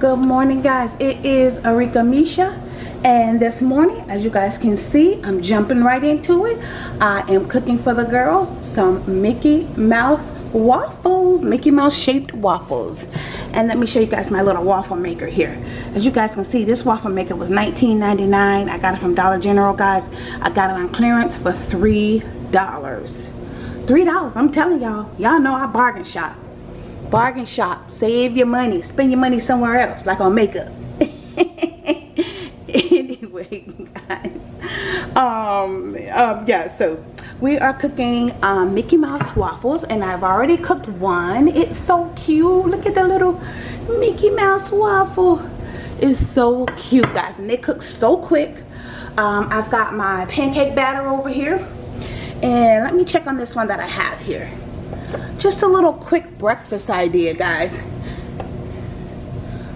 good morning guys. It is Arika Misha and this morning as you guys can see I'm jumping right into it. I am cooking for the girls some Mickey Mouse waffles Mickey Mouse shaped waffles. And let me show you guys my little waffle maker here. As you guys can see this waffle maker was $19.99 I got it from Dollar General guys. I got it on clearance for three dollars. Three dollars I'm telling y'all. Y'all know I bargain shop bargain shop save your money spend your money somewhere else like on makeup. Anyway guys. Um, um yeah so we are cooking um, Mickey Mouse waffles and I've already cooked one. It's so cute. Look at the little Mickey Mouse waffle. It's so cute guys and they cook so quick. Um, I've got my pancake batter over here and let me check on this one that I have here just a little quick breakfast idea guys.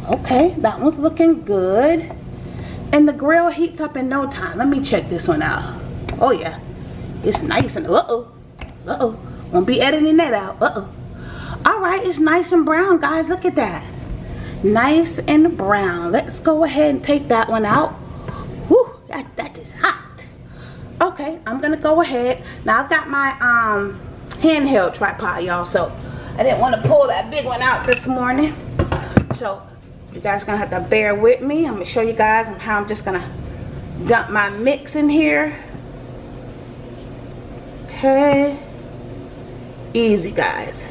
Okay that one's looking good. And the grill heats up in no time. Let me check this one out. Oh yeah. It's nice and uh-oh uh-oh. Won't be editing that out uh-oh. All right it's nice and brown guys. Look at that. Nice and brown. Let's go ahead and take that one out. Whew, that, that is hot. Okay i'm gonna go ahead. Now i've got my um handheld tripod y'all. So I didn't want to pull that big one out this morning. So you guys gonna have to bear with me. I'm gonna show you guys how I'm just gonna dump my mix in here. Okay. Easy guys.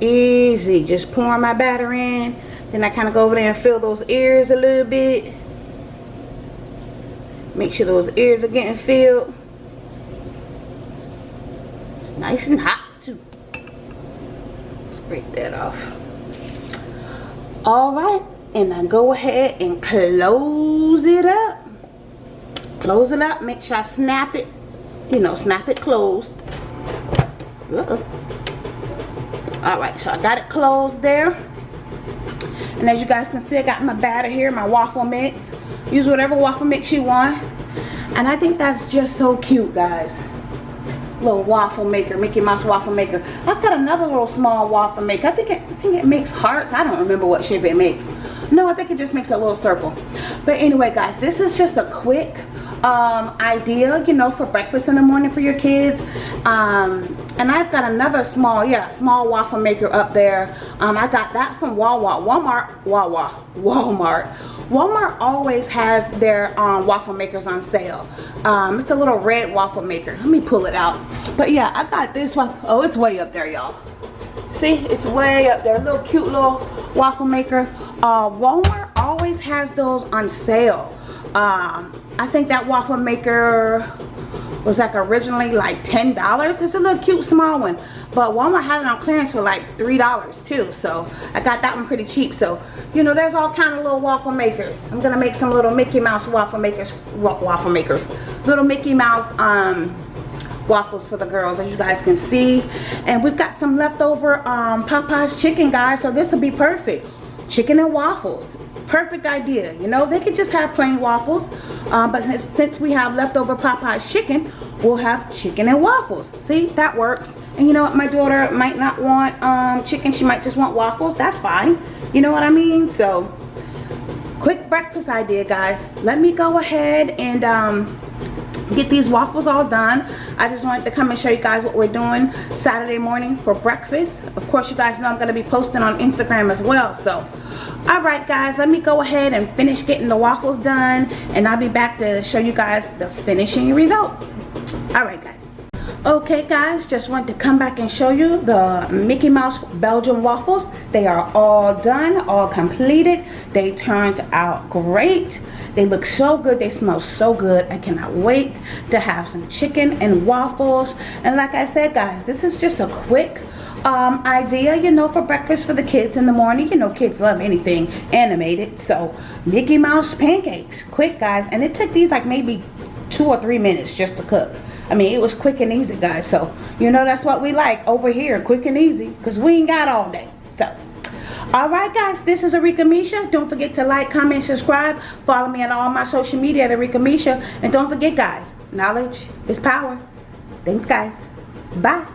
Easy. Just pouring my batter in. Then I kind of go over there and fill those ears a little bit. Make sure those ears are getting filled nice and hot too. Scrape that off. All right and I go ahead and close it up. Close it up make sure I snap it you know snap it closed. Uh -oh. all right so I got it closed there. And as you guys can see I got my batter here my waffle mix. Use whatever waffle mix you want. And I think that's just so cute guys little waffle maker, Mickey Mouse waffle maker. I've got another little small waffle maker. I think it, I think it makes hearts. I don't remember what shape it makes. No, I think it just makes a little circle. But anyway, guys, this is just a quick um, idea, you know, for breakfast in the morning for your kids. Um, and I've got another small, yeah, small waffle maker up there. Um, I got that from Walmart. Walmart, Wawa, Walmart. Walmart always has their um, waffle makers on sale. Um, it's a little red waffle maker. Let me pull it out. But yeah, I got this one. Oh, it's way up there, y'all. See, it's way up there. A little cute little waffle maker. Uh, Walmart always has those on sale. Um, I think that waffle maker was like originally like ten dollars. It's a little cute small one. But walmart had it on clearance for like three dollars too. So i got that one pretty cheap. So you know there's all kind of little waffle makers. I'm gonna make some little mickey mouse waffle makers waffle makers. Little mickey mouse um waffles for the girls as you guys can see. And we've got some leftover um popeyes chicken guys. So this will be perfect. Chicken and waffles perfect idea. You know they could just have plain waffles um, but since, since we have leftover Popeyes chicken we'll have chicken and waffles. See that works. And you know what my daughter might not want um, chicken she might just want waffles. That's fine. You know what I mean? So quick breakfast idea guys. Let me go ahead and um, get these waffles all done. I just wanted to come and show you guys what we're doing saturday morning for breakfast. Of course you guys know i'm going to be posting on instagram as well. So all right guys let me go ahead and finish getting the waffles done and i'll be back to show you guys the finishing results. All right guys okay guys just want to come back and show you the Mickey Mouse Belgian waffles. They are all done all completed. They turned out great. They look so good. They smell so good. I cannot wait to have some chicken and waffles. And like I said guys this is just a quick um, idea you know for breakfast for the kids in the morning. You know kids love anything animated. So Mickey Mouse pancakes. Quick guys. And it took these like maybe two or three minutes just to cook I mean, it was quick and easy, guys. So, you know, that's what we like over here, quick and easy, because we ain't got all day. So, all right, guys, this is Arika Misha. Don't forget to like, comment, subscribe. Follow me on all my social media at Arika Misha. And don't forget, guys, knowledge is power. Thanks, guys. Bye.